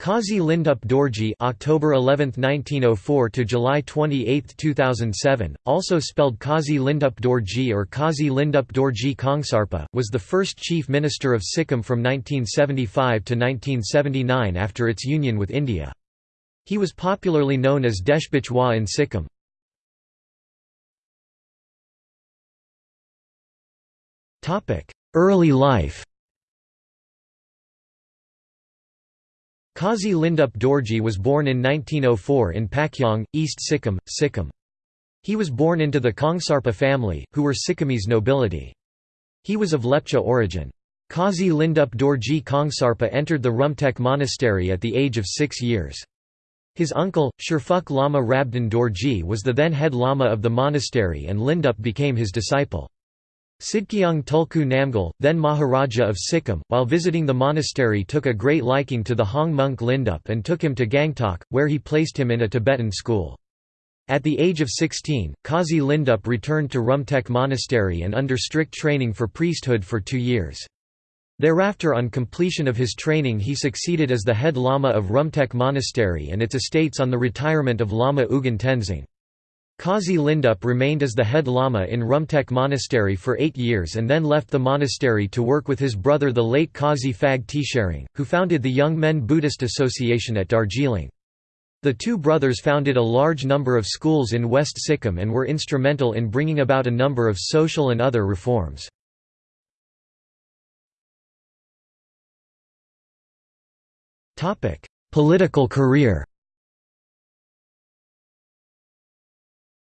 Qazi Lindup Dorji (October 11, 1904 to July 28, 2007), also spelled Kazi Lindup Dorji or Kazi Lindup Dorji Kongsarpa, was the first chief minister of Sikkim from 1975 to 1979 after its union with India. He was popularly known as Deshbichwa in Sikkim. Topic: Early life. Qazi Lindup Dorji was born in 1904 in Pakyong, East Sikkim, Sikkim. He was born into the Kongsarpa family, who were Sikkimese nobility. He was of Lepcha origin. Qazi Lindup Dorji Kongsarpa entered the Rumtek monastery at the age of six years. His uncle, Sherfuk Lama Rabdan Dorji was the then head lama of the monastery and Lindup became his disciple. Sidkeong Tulku Namgyal, then Maharaja of Sikkim, while visiting the monastery took a great liking to the Hong monk Lindup and took him to Gangtok, where he placed him in a Tibetan school. At the age of 16, Kazi Lindup returned to Rumtek Monastery and under strict training for priesthood for two years. Thereafter on completion of his training he succeeded as the head lama of Rumtek Monastery and its estates on the retirement of Lama Ugan Tenzing. Qazi Lindup remained as the head lama in Rumtek Monastery for eight years and then left the monastery to work with his brother the late Qazi Phag Tsering, who founded the Young Men Buddhist Association at Darjeeling. The two brothers founded a large number of schools in West Sikkim and were instrumental in bringing about a number of social and other reforms. Political career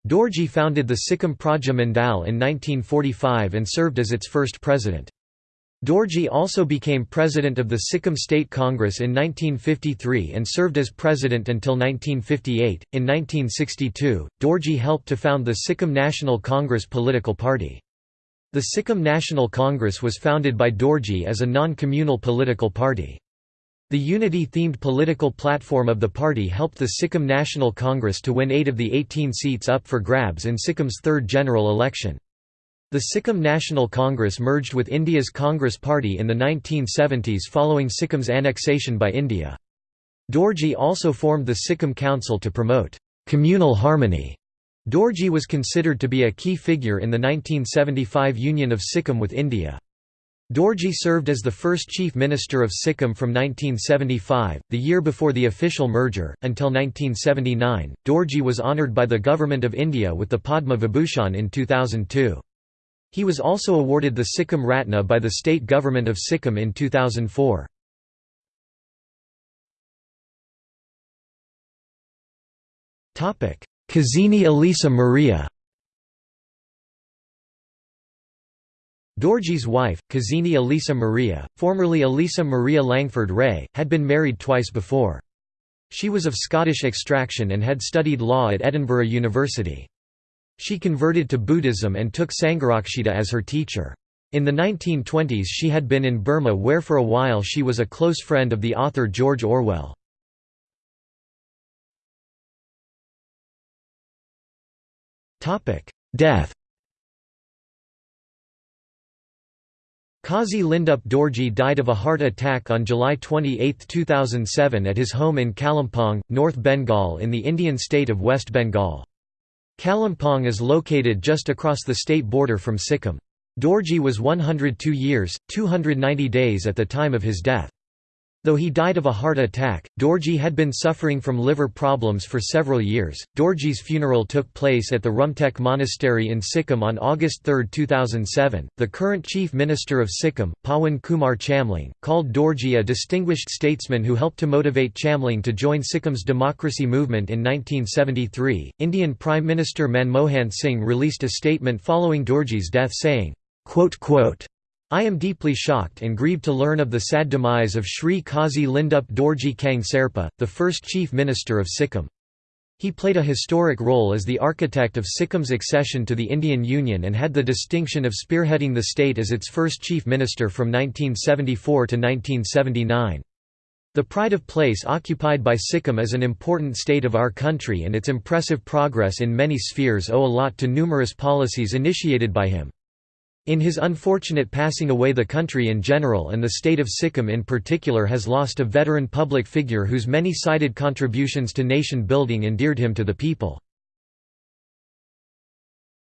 Dorji founded the Sikkim Praja Mandal in 1945 and served as its first president. Dorji also became president of the Sikkim State Congress in 1953 and served as president until 1958. In 1962, Dorji helped to found the Sikkim National Congress political party. The Sikkim National Congress was founded by Dorji as a non-communal political party. The unity-themed political platform of the party helped the Sikkim National Congress to win eight of the 18 seats up for grabs in Sikkim's third general election. The Sikkim National Congress merged with India's Congress Party in the 1970s following Sikkim's annexation by India. Dorji also formed the Sikkim Council to promote communal harmony. Dorji was considered to be a key figure in the 1975 union of Sikkim with India. Dorji served as the first chief minister of Sikkim from 1975, the year before the official merger, until 1979. Dorji was honoured by the Government of India with the Padma Vibhushan in 2002. He was also awarded the Sikkim Ratna by the state government of Sikkim in 2004. Kazini Elisa Maria Dorji's wife, Kazini Elisa Maria, formerly Elisa Maria Langford Ray, had been married twice before. She was of Scottish extraction and had studied law at Edinburgh University. She converted to Buddhism and took Sangharakshita as her teacher. In the 1920s she had been in Burma where for a while she was a close friend of the author George Orwell. Death Qazi Lindup Dorji died of a heart attack on July 28, 2007 at his home in Kalimpong, North Bengal in the Indian state of West Bengal. Kalimpong is located just across the state border from Sikkim. Dorji was 102 years, 290 days at the time of his death. Though he died of a heart attack, Dorji had been suffering from liver problems for several years. Dorji's funeral took place at the Rumtek Monastery in Sikkim on August 3, 2007. The current Chief Minister of Sikkim, Pawan Kumar Chamling, called Dorji a distinguished statesman who helped to motivate Chamling to join Sikkim's democracy movement in 1973. Indian Prime Minister Manmohan Singh released a statement following Dorji's death saying, quote, quote, I am deeply shocked and grieved to learn of the sad demise of Sri Kazi Lindup Dorji Kongsarpa, the first Chief Minister of Sikkim. He played a historic role as the architect of Sikkim's accession to the Indian Union and had the distinction of spearheading the state as its first Chief Minister from 1974 to 1979. The pride of place occupied by Sikkim as an important state of our country and its impressive progress in many spheres owe a lot to numerous policies initiated by him. In his unfortunate passing away the country in general and the state of Sikkim in particular has lost a veteran public figure whose many-sided contributions to nation building endeared him to the people.